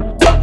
Let's.